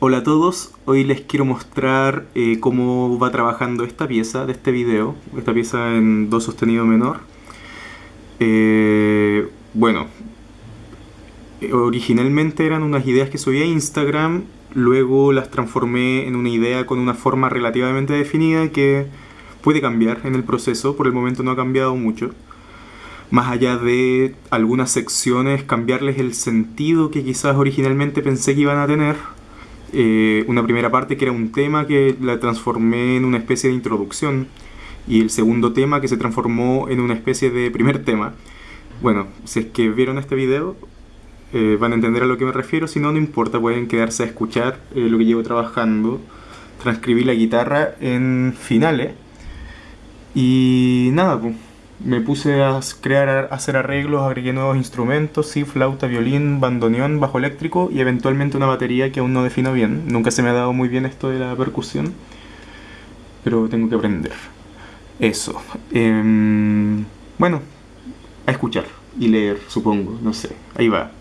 Hola a todos, hoy les quiero mostrar eh, cómo va trabajando esta pieza de este video, esta pieza en do sostenido menor. Eh, bueno, originalmente eran unas ideas que subí a Instagram, luego las transformé en una idea con una forma relativamente definida que puede cambiar en el proceso, por el momento no ha cambiado mucho. Más allá de algunas secciones, cambiarles el sentido que quizás originalmente pensé que iban a tener, eh, una primera parte que era un tema que la transformé en una especie de introducción y el segundo tema que se transformó en una especie de primer tema. Bueno, si es que vieron este video eh, van a entender a lo que me refiero, si no, no importa, pueden quedarse a escuchar eh, lo que llevo trabajando. Transcribí la guitarra en finales y nada, pues me puse a crear, a hacer arreglos, agregué nuevos instrumentos, sí, flauta, violín, bandoneón, bajo eléctrico y eventualmente una batería que aún no defino bien. Nunca se me ha dado muy bien esto de la percusión, pero tengo que aprender. Eso. Em, bueno, a escuchar y leer, supongo, no sé. Ahí va.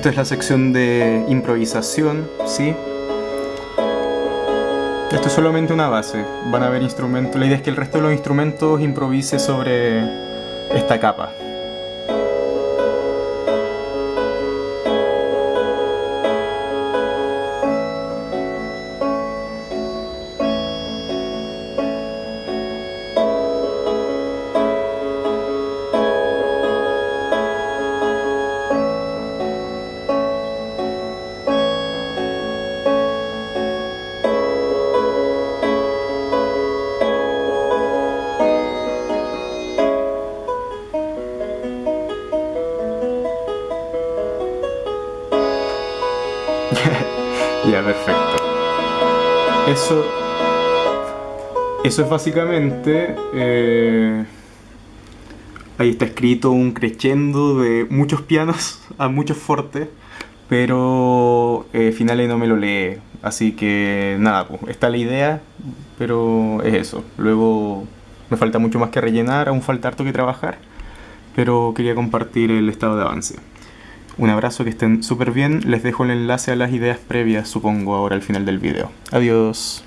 Esta es la sección de improvisación, ¿sí? Esto es solamente una base, van a ver instrumentos, la idea es que el resto de los instrumentos improvise sobre esta capa. ya, perfecto. Eso, eso es básicamente... Eh, ahí está escrito un crescendo de muchos pianos a muchos fortes, pero eh, no me lo lee. Así que nada, pues, está la idea, pero es eso. Luego me falta mucho más que rellenar, aún falta harto que trabajar, pero quería compartir el estado de avance. Un abrazo, que estén súper bien. Les dejo el enlace a las ideas previas, supongo, ahora al final del video. Adiós.